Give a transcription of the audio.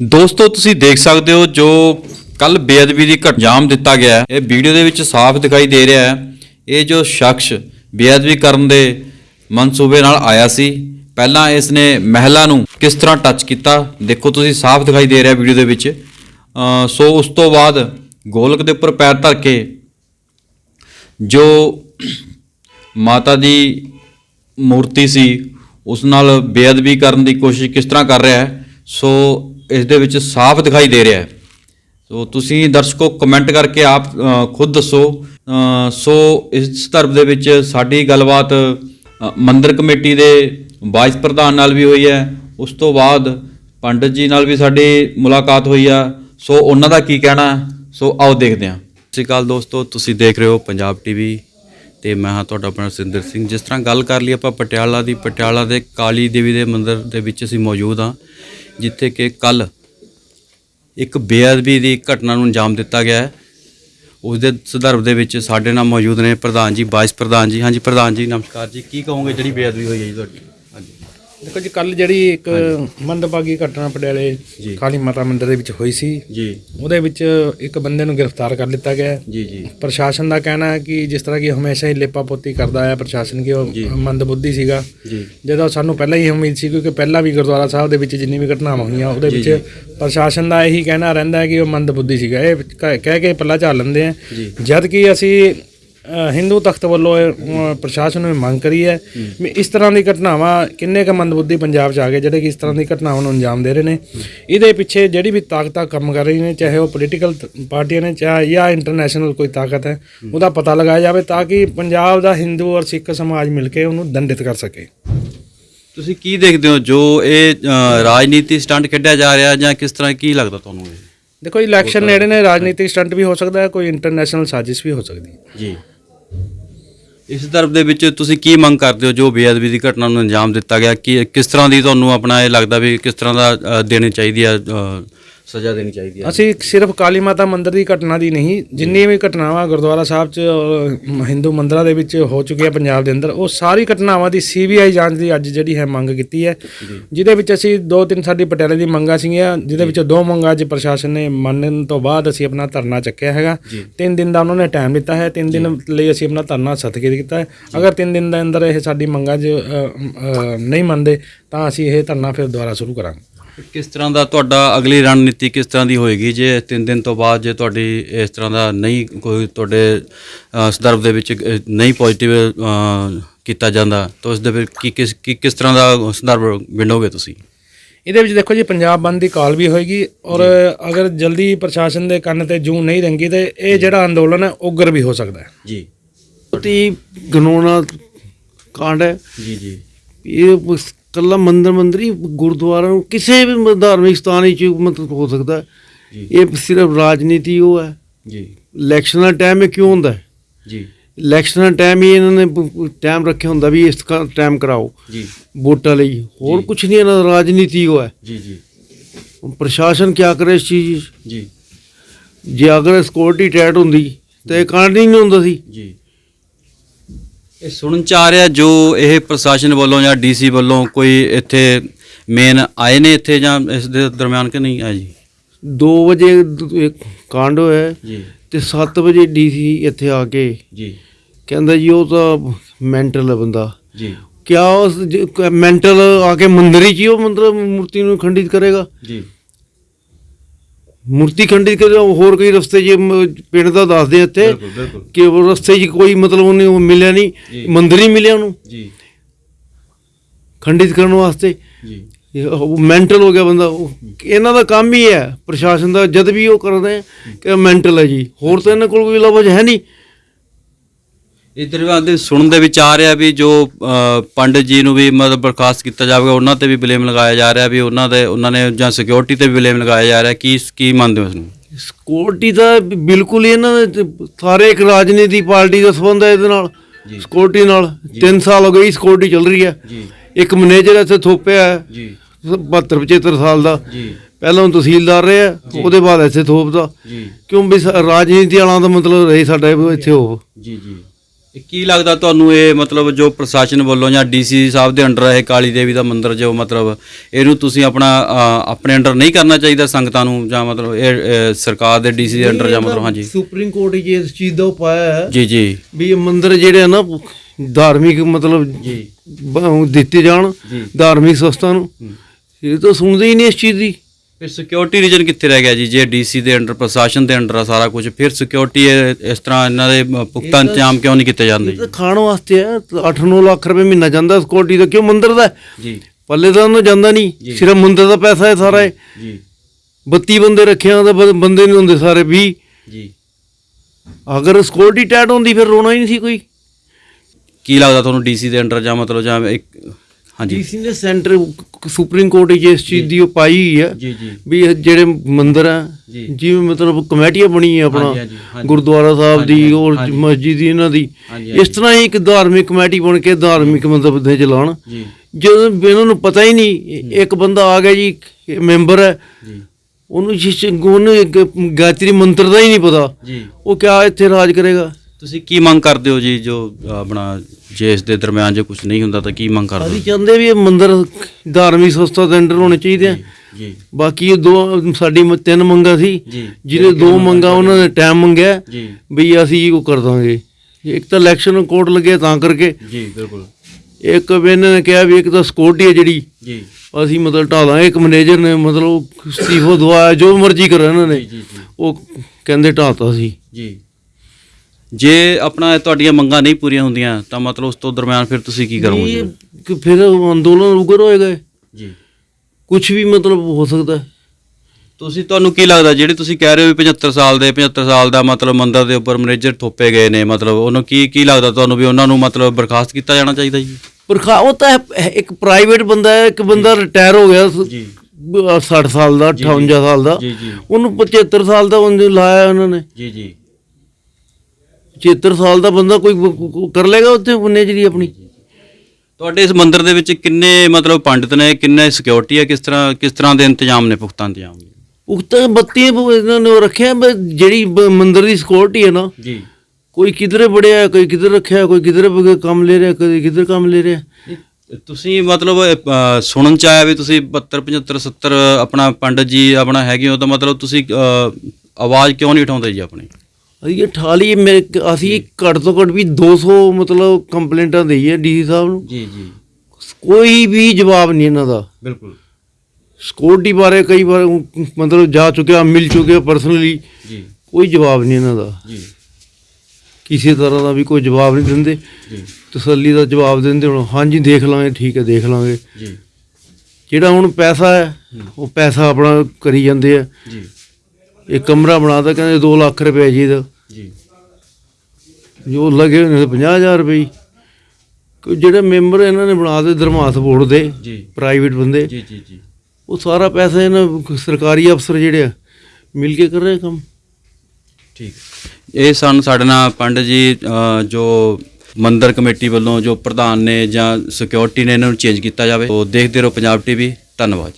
ਦੋਸਤੋ, ਤੁਸੀਂ ਦੇਖ ਸਕਦੇ ਹੋ ਜੋ ਕੱਲ ਬੇਅਦਬੀ ਦੀ ਘਟਜਾਮ ਦਿੱਤਾ ਗਿਆ ਹੈ। ਇਹ ਵੀਡੀਓ ਦੇ ਵਿੱਚ ਸਾਫ਼ ਦਿਖਾਈ ਦੇ ਰਿਹਾ ਹੈ। ਇਹ ਜੋ ਸ਼ਖਸ ਬੇਅਦਬੀ ਕਰਨ ਦੇ ਮਨਸੂਬੇ ਨਾਲ ਆਇਆ ਸੀ, ਪਹਿਲਾਂ ਇਸ ਨੇ ਮਹਿਲਾ ਨੂੰ ਕਿਸ ਤਰ੍ਹਾਂ ਟੱਚ ਕੀਤਾ, ਦੇਖੋ ਤੁਸੀਂ ਸਾਫ਼ ਦਿਖਾਈ ਦੇ ਰਿਹਾ ਵੀਡੀਓ ਦੇ ਵਿੱਚ। ਸੋ ਉਸ ਤੋਂ ਬਾਅਦ ਗੋਲਕ ਦੇ ਉੱਪਰ ਪੈਰ ਧਰ ਕੇ ਜੋ ਮਾਤਾ ਦੀ ਮੂਰਤੀ ਸੀ, ਉਸ ਨਾਲ ਬੇਅਦਬੀ ਕਰਨ ਦੀ ਕੋਸ਼ਿਸ਼ ਕਿਸ ਤਰ੍ਹਾਂ ਕਰ ਰਿਹਾ ਹੈ, ਸੋ ਇਸ ਦੇ ਵਿੱਚ ਸਾਫ਼ ਦਿਖਾਈ ਦੇ ਰਿਹਾ ਹੈ। ਸੋ ਤੁਸੀਂ ਦਰਸ਼ਕੋ ਕਮੈਂਟ ਕਰਕੇ ਆਪ ਖੁਦ ਦੱਸੋ। ਸੋ ਇਸ ਧਰਮ ਦੇ ਵਿੱਚ ਸਾਡੀ ਗੱਲਬਾਤ ਮੰਦਰ ਕਮੇਟੀ ਦੇ ਵਾਈਸ ਪ੍ਰਧਾਨ ਨਾਲ ਵੀ ਹੋਈ ਹੈ। ਉਸ ਤੋਂ ਬਾਅਦ ਪੰਡਤ ਜੀ ਨਾਲ ਵੀ ਸਾਡੀ ਮੁਲਾਕਾਤ ਹੋਈ ਆ। ਸੋ ਉਹਨਾਂ ਦਾ ਕੀ ਕਹਿਣਾ? ਸੋ ਆਓ ਦੇਖਦੇ ਹਾਂ। ਸਤਿ ਸ਼੍ਰੀ ਅਕਾਲ ਦੋਸਤੋ, ਤੁਸੀਂ ਦੇਖ ਰਹੇ ਹੋ ਪੰਜਾਬ ਟੀਵੀ। ਤੇ ਮੈਂ ਹਾਂ ਤੁਹਾਡਾ ਆਪਣਾ ਸਿੰਦਰ ਸਿੰਘ। ਜਿਸ ਤਰ੍ਹਾਂ ਗੱਲ ਕਰ ਲਈ ਆਪਾਂ ਪਟਿਆਲਾ ਦੀ, ਪਟਿਆਲਾ ਦੇ ਕਾਲੀ ਦੇਵੀ ਦੇ ਮੰਦਿਰ ਦੇ ਵਿੱਚ ਅਸੀਂ ਮੌਜੂਦ ਹਾਂ, ਜਿੱਥੇ ਕਿ ਕੱਲ ਇੱਕ ਬੇਅਦਬੀ ਦੀ ਘਟਨਾ ਨੂੰ ਅੰਜਾਮ ਦਿੱਤਾ ਗਿਆ ਹੈ। ਉਸ ਦੇ ਸੰਦਰਭ ਦੇ ਵਿੱਚ ਸਾਡੇ ਨਾਲ ਮੌਜੂਦ ਨੇ ਪ੍ਰਧਾਨ ਜੀ ਵਾਈਸ ਪ੍ਰਧਾਨ ਜੀ। ਹਾਂਜੀ, ਪ੍ਰਧਾਨ ਜੀ, ਨਮਸਕਾਰ ਜੀ। ਕੀ ਕਹੋਗੇ ਜਿਹੜੀ ਬੇਅਦਬੀ ਹੋਈ ਹੈ ਜੀ ਤੁਹਾਡੀ? ਦੇਖੋ ਜੀ ਕੱਲ ਜਿਹੜੀ ਇੱਕ ਮੰਦਭਾਗੀ ਘਟਨਾ ਪਟਿਆਲੇ। ਕਾਲੀ ਮਾਤਾ ਮੰਦਿਰ ਦੇ ਵਿੱਚ ਹੋਈ ਸੀ। ਜੀ। ਉਹਦੇ ਵਿੱਚ ਇੱਕ ਬੰਦੇ ਨੂੰ ਗ੍ਰਿਫਤਾਰ ਕਰ ਲਿੱਤਾ ਗਿਆ। ਜੀ ਜੀ। ਪ੍ਰਸ਼ਾਸਨ ਦਾ ਕਹਿਣਾ ਹੈ ਕਿ ਜਿਸ ਤਰ੍ਹਾਂ ਕਿ ਹਮੇਸ਼ਾ ਹੀ ਲੇਪਾ ਪੋਤੀ ਕਰਦਾ ਆਇਆ ਪ੍ਰਸ਼ਾਸਨ ਕਿ ਉਹ। ਮੰਦਬੁੱਧੀ ਸੀਗਾ। ਜੀ। ਜਦੋਂ ਸਾਨੂੰ ਪਹਿਲਾਂ ਹੀ ਉਮੀਦ ਸੀ ਕਿਉਂਕਿ ਪਹਿਲਾਂ ਵੀ ਗੁਰਦੁਆਰਾ ਸਾਹਿਬ ਦੇ ਵਿੱਚ ਜਿੰਨੀ ਵੀ ਘਟਨਾਵਾਂ ਹੋਈਆਂ ਉਹਦੇ ਵਿੱਚ ਪ੍ਰਸ਼ਾਸਨ ਦਾ ਇਹੀ ਕਹਿਣਾ ਰਹਿੰਦਾ ਹੈ ਕਿ ਉਹ ਮੰਦਬੁੱਧੀ ਸੀਗਾ। ਇਹ ਕਹਿ ਕੇ ਪੱਲਾ ਝਾਲ ਲੈਂਦੇ ਆ। ਜਦ ਕਿ ਅਸੀਂ ਹਿੰਦੂ ਤਖਤ ਵੱਲੋਂ ਇਹ, ਪ੍ਰਸ਼ਾਸਨ ਨੂੰ ਇਹ ਮੰਗ ਕਰੀ ਹੈ ਵੀ ਇਸ ਤਰ੍ਹਾਂ ਦੀ ਘਟਨਾਵਾਂ ਕਿੰਨੇ ਕ ਮੰਦਬੁੱਧੀ ਪੰਜਾਬ 'ਚ ਆ ਗਏ ਜਿਹੜੇ ਕਿ ਇਸ ਤਰ੍ਹਾਂ ਦੀ ਘਟਨਾਵਾਂ ਨੂੰ ਅੰਜਾਮ ਦੇ ਰਹੇ ਨੇ। ਇਹਦੇ ਪਿੱਛੇ ਜਿਹੜੀ ਵੀ ਤਾਕਤਾਂ ਕੰਮ ਕਰ ਰਹੀ ਨੇ ਚਾਹੇ ਉਹ ਪੋਲੀਟੀਕਲ ਪਾਰਟੀਆਂ ਨੇ ਚਾਹੇ ਜਾਂ ਇੰਟਰਨੈਸ਼ਨਲ ਕੋਈ ਤਾਕਤ ਹੈ ਉਹਦਾ ਪਤਾ ਲਗਾਇਆ ਜਾਵੇ ਤਾਂ ਕਿ ਪੰਜਾਬ ਦਾ ਹਿੰਦੂ ਔਰ ਸਿੱਖ ਸਮਾਜ ਮਿਲ ਕੇ ਉਹਨੂੰ ਦੰਡਿਤ ਕਰ ਸਕੇ। ਤੁਸੀਂ ਕੀ ਦੇਖਦੇ ਹੋ ਜੋ ਇਹ ਅ, ਰਾਜਨੀਤੀ ਸਟੰਟ ਖੇਡਿਆ ਜਾ ਰਿਹਾ ਜਾਂ ਕਿਸ ਤਰ੍ਹਾਂ ਕੀ ਲੱਗਦਾ ਤੁਹਾਨੂੰ ਇਹ? ਦੇਖੋ ਇਲੈਕਸ਼ਨ ਨੇੜੇ ਨੇ ਰਾਜਨੀਤਿਕ ਸਟੰਟ ਵੀ ਹੋ ਸਕਦਾ ਹੈ ਕੋਈ ਇੰਟਰਨੈਸ਼ਨਲ ਸਾਜ਼ਿਸ਼ ਵੀ ਹੋ ਸਕਦੀ ਹੈ। ਜੀ। ਇਸ ਤਰ੍ਹਾਂ ਦੇ ਵਿੱਚ ਤੁਸੀਂ ਕੀ ਮੰਗ ਕਰਦੇ ਹੋ? ਜੋ ਬੇਅਦਬੀ ਦੀ ਘਟਨਾ ਨੂੰ ਅੰਜਾਮ ਦਿੱਤਾ ਗਿਆ ਕਿ ਕਿਸ ਤਰ੍ਹਾਂ ਦੀ ਤੁਹਾਨੂੰ ਆਪਣਾ ਇਹ ਲੱਗਦਾ ਵੀ ਕਿਸ ਤਰ੍ਹਾਂ ਦਾ ਅ, ਦੇਣੀ ਚਾਹੀਦੀ ਹੈ ਅ, ਸਜ਼ਾ ਦੇਣੀ ਚਾਹੀਦੀ ਹੈ। ਅਸੀਂ ਸਿਰਫ ਕਾਲੀ ਮਾਤਾ ਮੰਦਿਰ ਦੀ ਘਟਨਾ ਦੀ ਨਹੀਂ ਜਿੰਨੀ ਵੀ ਘਟਨਾਵਾਂ ਗੁਰਦੁਆਰਾ ਸਾਹਿਬ 'ਚ ਔਰ ਹਿੰਦੂ ਮੰਦਿਰਾਂ ਦੇ ਵਿੱਚ ਹੋ ਚੁੱਕੀਆਂ ਪੰਜਾਬ ਦੇ ਅੰਦਰ ਉਹ ਸਾਰੀ ਘਟਨਾਵਾਂ ਦੀ ਸੀਬੀਆਈ ਜਾਂਚ ਦੀ ਅੱਜ ਜਿਹੜੀ ਹੈ ਮੰਗ ਕੀਤੀ ਹੈ। ਜਿਹਦੇ ਵਿੱਚ ਅਸੀਂ ਦੋ ਤਿੰਨ ਸਾਡੀ ਪਟਿਆਲੇ ਦੀ ਮੰਗਾਂ ਸੀਗੀਆਂ ਜਿਹਦੇ ਵਿੱਚ ਦੋ ਮੰਗਾਂ ਅੱਜ ਪ੍ਰਸ਼ਾਸਨ ਨੇ ਮੰਨਣ ਤੋਂ ਬਾਅਦ ਅਸੀਂ ਆਪਣਾ ਧਰਨਾ ਚੱਕਿਆ ਹੈਗਾ। ਤਿੰਨ ਦਿਨ ਦਾ ਉਹਨਾਂ ਨੇ ਟਾਈਮ ਦਿੱਤਾ ਹੈ ਤਿੰਨ ਦਿਨ ਲਈ ਅਸੀਂ ਆਪਣਾ ਧਰਨਾ ਸਥਗਿਤ ਕੀਤਾ ਹੈ। ਅਗਰ ਤਿੰਨ ਦਿਨ ਦੇ ਅੰਦਰ ਇਹ ਸਾਡੀ ਮੰਗਾਂ 'ਚ ਨਹੀਂ ਮੰਨਦੇ ਤਾਂ ਅਸੀਂ ਇਹ ਧਰਨਾ ਫਿਰ ਦੁਬਾਰਾ ਸ਼ੁਰੂ ਕਰਾਂਗੇ। ਕਿਸ ਤਰ੍ਹਾਂ ਦਾ ਤੁਹਾਡਾ ਅਗਲੀ ਰਣਨੀਤੀ ਕਿਸ ਤਰ੍ਹਾਂ ਦੀ ਹੋਏਗੀ? ਜੇ ਤਿੰਨ ਦਿਨ ਤੋਂ ਬਾਅਦ ਜੇ ਤੁਹਾਡੀ ਇਸ ਤਰ੍ਹਾਂ ਦਾ ਨਹੀਂ ਕੋਈ ਤੁਹਾਡੇ ਸੰਦਰਭ ਦੇ ਵਿੱਚ ਨਹੀਂ ਪੋਜ਼ਿਟਿਵ ਕੀਤਾ ਜਾਂਦਾ ਤਾਂ ਉਸ ਦੇ ਵਿੱਚ ਕੀ ਕਿਸ ਕੀ ਕਿਸ ਤਰ੍ਹਾਂ ਦਾ ਸੰਦਰਭ ਵਿੰਡੋਗੇ ਤੁਸੀਂ? ਇਹਦੇ ਵਿੱਚ ਦੇਖੋ ਜੀ ਪੰਜਾਬ ਬੰਦ ਦੀ ਕਾਲ ਵੀ ਹੋਏਗੀ ਔਰ ਅਗਰ ਜਲਦੀ ਪ੍ਰਸ਼ਾਸਨ ਦੇ ਕੰਨ ਤੇ ਜੂੰ ਨਹੀਂ ਰੰਗੀ ਤੇ ਇਹ ਜਿਹੜਾ ਅੰਦੋਲਨ ਹੈ ਉਗਰ ਵੀ ਹੋ ਸਕਦਾ ਹੈ। ਜੀ। ਤੇ ਗਨੋਨਾ ਕਾਂਡ ਹੈ। ਜੀ ਜੀ। ਇਹ ਕੱਲਾ ਮੰਦਰ ਮੰਦਰੀ ਗੁਰਦੁਆਰਾ ਨੂੰ ਕਿਸੇ ਵੀ ਧਾਰਮਿਕ ਸਥਾਨ ਵਿੱਚ ਮਤਲਬ ਹੋ ਸਕਦਾ ਹੈ। ਇਹ ਸਿਰਫ ਰਾਜਨੀਤੀ ਉਹ ਹੈ। ਜੀ। ਇਲੈਕਸ਼ਨ ਦਾ ਟਾਈਮ ਇਹ ਕਿਉਂ ਹੁੰਦਾ ਹੈ? ਜੀ। ਇਲੈਕਸ਼ਨ ਦਾ ਟਾਈਮ ਹੀ ਇਹਨਾਂ ਨੇ ਟਾਈਮ ਰੱਖਿਆ ਹੁੰਦਾ ਵੀ ਇਸ ਟਾਈਮ ਕਰਾਓ। ਜੀ। ਵੋਟਾਂ ਲਈ। ਹੋਰ। ਕੁਝ ਨਹੀਂ ਇਹਨਾਂ ਦਾ ਰਾਜਨੀਤੀ ਉਹ ਹੈ। ਜੀ ਜੀ। ਪ੍ਰਸ਼ਾਸਨ ਕੀ ਕਰੇ ਇਸ ਚੀਜ਼? ਜੀ। ਜੇ ਅਗਰ ਸਿਕਿਉਰਿਟੀ ਟਾਈਟ ਹੁੰਦੀ ਤਾਂ ਹੀ ਨਹੀਂ ਹੁੰਦਾ ਸੀ। ਜੀ। ਇਹ ਸੁਣਨ ਚ ਆ ਰਿਹਾ ਜੋ ਇਹ ਪ੍ਰਸ਼ਾਸਨ ਵੱਲੋਂ ਜਾਂ ਡੀਸੀ ਵੱਲੋਂ ਕੋਈ ਇੱਥੇ ਮੇਨ ਆਏ ਨੇ ਇੱਥੇ ਜਾਂ ਇਸ ਦੇ ਦਰਮਿਆਨ ਕਿ ਨਹੀਂ ਆਏ ਜੀ? 2 ਵਜੇ ਇੱਕ ਕਾਂਡ ਹੋਇਆ ਜੀ। ਤੇ 7 ਵਜੇ ਡੀਸੀ ਇੱਥੇ ਆ ਕੇ ਜੀ। ਕਹਿੰਦਾ ਜੀ ਉਹ ਤਾਂ ਮੈਂਟਲ ਹੈ ਬੰਦਾ। ਜੀ। ਕਿਆ ਉਸ ਮੈਂਟਲ ਆ ਕੇ ਮੰਦਿਰ ਹੀ 'ਚ ਉਹ ਮਤਲਬ ਮੂਰਤੀ ਨੂੰ ਖੰਡਿਤ ਕਰੇਗਾ? ਜੀ। ਮੂਰਤੀ ਖੰਡਿਤ ਕਰੇ ਹੋਰ ਕੋਈ ਰਸਤੇ ਮ- ਪਿੰਡ ਦਾ ਦੱਸਦੇ ਇੱਥੇ ਕਿ ਉਹ ਰਸਤੇ 'ਚ ਕੋਈ ਮਤਲਬ ਉਹਨੇ ਉਹ ਮਿਲਿਆ ਜੀ। ਨਹੀਂ ਮੰਦਿਰ ਹੀ ਮਿਲਿਆ ਉਹਨੂੰ। ਜੀ। ਖੰਡਿਤ ਕਰਨ ਵਾਸਤੇ। ਜੀ। ਉਹ ਮੈਂਟਲ ਹੋ ਗਿਆ ਬੰਦਾ। ਉਹ ਇਹਨਾਂ ਦਾ ਕੰਮ ਹੀ ਹੈ ਪ੍ਰਸ਼ਾਸਨ ਦਾ। ਜਦ ਵੀ ਉਹ ਕਰਦੇ ਕਿ ਮੈਂਟਲ ਹੈ ਜੀ। ਹੋਰ ਤਾਂ ਇਹਨਾਂ ਕੋਲ ਕੋਈ ਲਫ਼ਜ਼ ਹੈ ਨਹੀਂ। ਇਧਰ ਵੀ ਸੁਣਨ ਦੇ ਵਿੱਚ ਆ ਰਿਹਾ ਵੀ ਜੋ ਪੰਡਿਤ ਜੀ ਨੂੰ ਵੀ ਮਤਲਬ ਬਰਖਾਸਤ ਕੀਤਾ ਜਾਵੇਗਾ ਉਹਨਾਂ ਤੇ ਵੀ ਬਲੇਮ ਲਗਾਇਆ ਜਾ ਰਿਹਾ ਵੀ ਉਹਨਾਂ ਦੇ ਉਹਨਾਂ ਨੇ ਜਾਂ ਸਿਕਿਉਰਿਟੀ ਤੇ ਵੀ ਬਲੇਮ ਲਗਾਇਆ ਜਾ ਰਿਹਾ। ਕੀ ਕੀ ਮੰਨਦੇ ਹੋ ਇਸ ਨੂੰ? ਸਿਕਿਉਰਿਟੀ ਦਾ ਬਿਲਕੁਲ ਹੀ ਇਹਨਾਂ ਦੇ ਸਾਰੇ ਇੱਕ ਰਾਜਨੀਤੀ ਪਾਰਟੀ ਦਾ ਸੰਬੰਧ ਹੈ ਇਹਦੇ ਨਾਲ। ਸਿਕਿਉਰਿਟੀ ਨਾਲ। 3 ਸਾਲ ਹੋ ਗਏ ਸਿਕਿਉਰਿਟੀ ਚੱਲ ਰਹੀ ਹੈ। ਇੱਕ ਮੈਨੇਜਰ ਇੱਥੇ ਥੋਪਿਆ ਹੈ ਜੀ। 72 75 ਸਾਲ ਦਾ। ਜੀ। ਪਹਿਲਾਂ ਉਹ ਤਹਿਸੀਲਦਾਰ ਰਿਹਾ ਉਹਦੇ ਬਾਅਦ ਇੱਥੇ ਥੋਪਦਾ। ਜੀ। ਕਿਉਂ ਵੀ ਰਾਜਨੀਤੀ ਵਾਲਾ ਦਾ ਮਤਲਬ ਰਹੀ ਸਾਡਾ ਇੱਥੇ ਹੋ ਜੀ ਜੀ। ਕੀ ਲੱਗਦਾ ਤੁਹਾਨੂੰ ਇਹ ਮਤਲਬ ਜੋ ਪ੍ਰਸ਼ਾਸਨ ਵੱਲੋਂ ਜਾਂ ਡੀਸੀ ਸਾਹਿਬ ਦੇ ਅੰਡਰ ਹੈ ਕਾਲੀ ਦੇਵੀ ਦਾ ਮੰਦਿਰ ਜੋ ਮਤਲਬ ਇਹਨੂੰ ਤੁਸੀਂ ਆਪਣਾ ਅ, ਆਪਣੇ ਅੰਡਰ ਨਹੀਂ ਕਰਨਾ ਚਾਹੀਦਾ ਸੰਗਤਾਂ ਨੂੰ ਜਾਂ ਮਤਲਬ ਇਹ ਅ, ਸਰਕਾਰ ਦੇ ਡੀਸੀ ਦੇ ਅੰਡਰ ਜਾਂ ਮਤਲਬ ਹਾਂਜੀ। ਸੁਪਰੀਮ ਕੋਰਟ ਜੀ ਇਸ ਚੀਜ਼ ਦਾ ਉਪਾਅ ਹੈ ਜੀ ਜੀ। ਵੀ ਇਹ ਮੰਦਿਰ ਜਿਹੜੇ ਆ ਨਾ ਧਾਰਮਿਕ ਮਤਲਬ ਜੀ। ਦਿੱਤੇ ਜਾਣ। ਧਾਰਮਿਕ ਸੰਸਥਾ ਨੂੰ। ਇਹ ਤਾਂ ਸੁਣਦੇ ਹੀ ਨਹੀਂ ਇਸ ਚੀਜ਼ ਦੀ। ਫਿਰ ਸਿਕਿਉਰਿਟੀ ਰੀਜਨ ਕਿੱਥੇ ਰਹਿ ਗਿਆ ਜੀ? ਜੇ ਡੀਸੀ ਦੇ ਅੰਡਰ ਪ੍ਰਸ਼ਾਸਨ ਦੇ ਅੰਡਰ ਆ ਸਾਰਾ ਕੁਝ ਫਿਰ ਸਿਕਿਉਰਿਟੀ ਇਸ ਤਰ੍ਹਾਂ ਇਹਨਾਂ ਦੇ ਪੁਖਤਾ ਇੰਤਜ਼ਾਮ ਕਿਉਂ ਨਹੀਂ ਕੀਤੇ ਜਾਂਦੇ ਤਾਂ ਖਾਣ ਵਾਸਤੇ ਹੈ 8-9 ਲੱਖ ਰੁਪਏ ਮਹੀਨਾ ਜਾਂਦਾ ਸਿਕਿਉਰਿਟੀ ਦਾ ਕਿਉਂ ਮੰਦਿਰ ਦਾ? ਜੀ। ਪੱਲੇ ਤਾਂ ਉਹਨੂੰ ਜਾਂਦਾ ਨਹੀਂ ਸਿਰਫ ਮੰਦਿਰ ਦਾ ਪੈਸਾ ਹੈ ਸਾਰਾ ਜੀ। 32 ਬੰਦੇ ਰੱਖਿਆ ਤਾਂ ਬੰਦੇ ਨਹੀਂ ਹੁੰਦੇ ਸਾਰੇ 20 ਜੀ। ਅਗਰ ਸਿਕਿਉਰਿਟੀ ਟਾਈਟ ਹੁੰਦੀ ਫਿਰ ਰੋਣਾ ਹੀ ਨਹੀਂ ਸੀ ਕੋਈ। ਕੀ ਲੱਗਦਾ ਤੁਹਾਨੂੰ ਡੀਸੀ ਦੇ ਅੰਡਰ ਜਾਂ ਮਤਲਬ ਜਾਂ ਇੱਕ ਡੀਸੀ ਨੇ ਸੈਂਟਰ ਸੁਪਰੀਮ ਕੋਰਟ ਵਿੱਚ ਇਸ ਚੀਜ਼ ਦੀ ਉਹ ਪਾਈ ਹੈ ਜੀ ਜੀ। ਵੀ ਇਹ ਜਿਹੜੇ ਮੰਦਿਰ ਆ। ਜਿਵੇਂ ਮਤਲਬ ਕਮੇਟੀਆਂ ਬਣੀ ਹੈ ਹਾਂਜੀ, ਆਪਣਾ। ਗੁਰਦੁਆਰਾ ਸਾਹਿਬ ਦੀ ਔਰ। ਮਸਜਿਦ ਦੀ ਇਹਨਾਂ ਦੀ। ਇਸ ਤਰ੍ਹਾਂ ਹੀ ਇੱਕ ਧਾਰਮਿਕ ਕਮੇਟੀ ਬਣ ਕੇ ਧਾਰਮਿਕ ਮਤਲਬ ਦੇ ਚਲਾਉਣ ਜੀ। ਜਦੋਂ ਇਹਨਾਂ ਨੂੰ ਪਤਾ ਹੀ ਨਹੀਂ ਇੱਕ ਬੰਦਾ ਆ ਗਿਆ ਜੀ ਇਹ ਮੈਂਬਰ ਹੈ। ਉਹਨੂੰ ਜਿਸ ਉਹਨੂੰ ਗਾਇਤਰੀ ਮੰਤਰ ਦਾ ਹੀ ਨਹੀਂ ਪਤਾ। ਉਹ ਕਿਆ ਇੱਥੇ ਰਾਜ ਕਰੇਗਾ? ਤੁਸੀਂ ਕੀ ਮੰਗ ਕਰਦੇ ਹੋ ਜੀ ਜੋ ਆਪਣਾ ਜੇ ਇਸ ਦੇ ਦਰਮਿਆਨ ਜੇ ਕੁਝ ਨਹੀਂ ਹੁੰਦਾ ਤਾਂ ਕੀ ਮੰਗ ਕਰਦੇ ਅਸੀਂ ਚਾਹੁੰਦੇ ਵੀ ਇਹ ਮੰਦਿਰ ਧਾਰਮਿਕ ਸੰਸਥਾ ਦੇ ਅੰਡਰ ਹੋਣੇ ਚਾਹੀਦੇ ਆ। ਜੀ ਬਾਕੀ ਇਹ ਦੋ ਸਾਡੀ ਮ- ਤਿੰਨ ਮੰਗਾਂ ਸੀ। ਜੀ ਜਿਹਦੇ ਦੋ ਮੰਗਾਂ ਉਹਨਾਂ ਨੇ ਟਾਈਮ ਮੰਗਿਆ। ਜੀ। ਵੀ ਅਸੀਂ ਉਹ ਕਰ ਦਾਂਗੇ। ਇੱਕ ਤਾਂ ਇਲੈਕਸ਼ਨ ਕੋਡ ਲੱਗੇ ਤਾਂ ਕਰਕੇ। ਜੀ ਬਿਲਕੁਲ। ਇੱਕ ਵੀ ਇਹਨਾਂ ਨੇ ਕਿਹਾ ਵੀ ਇੱਕ ਤਾਂ ਸਿਕਿਉਰਿਟੀ ਹੈ ਜਿਹੜੀ। ਜੀ। ਅਸੀਂ ਮਤਲਬ ਦਾਂਗੇ ਇੱਕ ਮੈਨੇਜਰ ਨੇ ਮਤਲਬ ਅਸਤੀਫਾ ਦਵਾਇਆ ਜੋ ਮਰਜ਼ੀ ਕਰੋ ਇਹਨਾਂ ਨੇ। ਜੀ ਜੀ ਜੀ। ਉਹ ਕਹਿੰਦੇ ਢਾਤਾ ਸੀ। ਜੀ। ਜੇ ਆਪਣਾ ਤੁਹਾਡੀਆਂ ਮੰਗਾਂ ਨਹੀਂ ਪੂਰੀਆਂ ਹੁੰਦੀਆਂ ਤਾਂ ਮਤਲਬ ਉਸ ਤੋਂ ਦਰਮਿਆਨ ਫਿਰ ਤੁਸੀਂ ਕੀ ਕਰੋਗੇ ਕਿ ਫਿਰ ਅੰਦੋਲਨ ਉਗਰ ਹੋਏਗਾ ਜੀ। ਕੁਝ ਵੀ ਮਤਲਬ ਹੋ ਸਕਦਾ। ਤੁਸੀਂ ਤੁਹਾਨੂੰ ਕੀ ਲੱਗਦਾ ਜਿਹੜੇ ਤੁਸੀਂ ਕਹਿ ਰਹੇ ਹੋ ਵੀ 75 ਸਾਲ ਦੇ 75 ਸਾਲ ਦਾ ਮਤਲਬ ਮੰਦਰ ਦੇ ਉੱਪਰ ਮੈਨੇਜਰ ਥੋਪੇ ਗਏ ਨੇ ਮਤਲਬ ਉਹਨੂੰ ਕੀ ਕੀ ਲੱਗਦਾ ਤੁਹਾਨੂੰ ਵੀ ਉਹਨਾਂ ਨੂੰ ਮਤਲਬ ਬਰਖਾਸਤ ਕੀਤਾ ਜਾਣਾ ਚਾਹੀਦਾ ਜੀ? ਪਰ ਖਾ ਉਹ ਤਾਂ ਇੱਕ ਪ੍ਰਾਈਵੇਟ ਬੰਦਾ ਹੈ ਇੱਕ ਬੰਦਾ ਰਿਟਾਇਰ ਹੋ ਗਿਆ ਜੀ। 60 ਸਾਲ ਦਾ 58 ਸਾਲ ਦਾ। ਉਹਨੂੰ 75 ਸਾਲ ਦਾ ਉਹਨੇ ਲਾਇਆ ਉਹਨਾਂ ਨੇ। ਜੀ ਜੀ। 76 ਸਾਲ ਦਾ ਬੰਦਾ ਕੋਈ ਕਰ ਲੇਗਾ ਉੱਥੇ ਮੈਨੇਜਰੀ ਆਪਣੀ? ਤੁਹਾਡੇ ਇਸ ਮੰਦਿਰ ਦੇ ਵਿੱਚ ਕਿੰਨੇ ਮਤਲਬ ਪੰਡਿਤ ਨੇ ਕਿੰਨੇ ਸਿਕਿਉਰਿਟੀ ਹੈ ਕਿਸ ਤਰ੍ਹਾਂ ਕਿਸ ਤਰ੍ਹਾਂ ਦੇ ਇੰਤਜ਼ਾਮ ਨੇ ਪੁਖਤਾ ਇੰਤਜ਼ਾਮ ਨੇ ਉਕਤ ਬੱਤੀ ਬ- ਇਹਨਾਂ ਨੇ ਰੱਖਿਆ ਜਿਹੜੀ ਮੰਦਿਰ ਦੀ ਸਿਕਿਉਰਿਟੀ ਹੈ ਨਾ। ਜੀ। ਕੋਈ ਕਿਧਰੇ ਬੜਿਆ ਹੈ, ਕੋਈ ਕਿਧਰ ਰੱਖਿਆ ਕੋਈ ਕਿਧਰ ਕੰਮ ਲੈ ਰਿਹਾ ਕੋਈ ਕਿਧਰ ਕੰਮ ਲੈ ਰਿਹਾ। ਤੁਸੀਂ ਮਤਲਬ ਸੁਣਨ ਚ ਆਇਆ ਵੀ ਤੁਸੀਂ 72 75 70 ਆਪਣਾ ਪੰਡਿਤ ਜੀ ਆਪਣਾ ਹੈਗੇ ਹੋ ਤਾਂ ਮਤਲਬ ਤੁਸੀਂ ਆਵਾਜ਼ ਕਿਉਂ ਨਹੀਂ ਉਠਾਉਂਦੇ ਜੀ ਆਪਣੀ? ਅਸੀਂ ਇਹ ਠਾਲੀ ਮੇਰੇ ਅਸੀਂ ਘੱਟ ਤੋਂ ਘੱਟ ਵੀ 200 ਮਤਲਬ ਕੰਪਲੇਂਟਾਂ ਦੇਈ ਹੈ ਡੀਸੀ ਸਾਹਿਬ ਨੂੰ। ਜੀ ਜੀ। ਕੋਈ ਵੀ ਜਵਾਬ ਨਹੀਂ ਇਹਨਾਂ ਦਾ। ਬਿਲਕੁਲ। ਸਿਕਿਉਰਿਟੀ ਬਾਰੇ ਕਈ ਵਾਰ ਮਤਲਬ ਜਾ ਚੁੱਕਿਆ ਮਿਲ ਚੁੱਕਿਆ ਪਰਸਨਲੀ ਜੀ। ਕੋਈ ਜਵਾਬ ਨਹੀਂ ਇਹਨਾਂ ਦਾ। ਜੀ। ਕਿਸੇ ਤਰ੍ਹਾਂ ਦਾ ਵੀ ਕੋਈ ਜਵਾਬ ਨਹੀਂ ਦਿੰਦੇ। ਜੀ। ਤਸੱਲੀ ਦਾ ਜਵਾਬ ਦਿੰਦੇ ਹੁਣ ਹਾਂਜੀ ਦੇਖ ਲਾਂਗੇ ਠੀਕ ਹੈ ਦੇਖ ਲਾਂਗੇ। ਜੀ। ਜਿਹੜਾ ਹੁਣ ਪੈਸਾ ਹੈ ਉਹ ਪੈਸਾ ਆਪਣਾ ਕਰੀ ਜਾਂਦੇ ਆ। ਜੀ। ਇੱਕ ਕਮਰਾ ਬਣਾਤਾ ਕਹਿੰਦੇ 2 ਲੱਖ ਰੁਪਏ ਜੀ ਦਾ। ਜੀ। ਜੋ ਲੱਗੇ ਹੋਏ ਨੇ 50000 ਰੁਪਏ। ਕੋਈ ਜਿਹੜੇ ਮੈਂਬਰ ਇਹਨਾਂ ਨੇ ਬਣਾ ਦੇ ਧਰਮਾਸ ਬੋਰਡ ਦੇ ਜੀ। ਪ੍ਰਾਈਵੇਟ ਬੰਦੇ। ਜੀ ਜੀ ਜੀ। ਉਹ ਸਾਰਾ ਪੈਸਾ ਇਹਨਾਂ ਸਰਕਾਰੀ ਅਫਸਰ ਜਿਹੜੇ ਆ ਮਿਲ ਕੇ ਕਰ ਰਹੇ ਕੰਮ। ਠੀਕ। ਇਹ ਸਨ ਸਾਡੇ ਨਾਲ ਪੰਡਿਤ ਜੀ ਜੋ ਮੰਦਰ ਕਮੇਟੀ ਵੱਲੋਂ ਜੋ ਪ੍ਰਧਾਨ ਨੇ ਜਾਂ ਸਿਕਿਉਰਿਟੀ ਨੇ ਇਹਨਾਂ ਨੂੰ ਚੇਂਜ ਕੀਤਾ ਜਾਵੇ। ਤੋ ਦੇਖਦੇ ਰਹੋ ਪੰਜਾਬ ਟੀਵੀ ਧੰਨਵਾਦ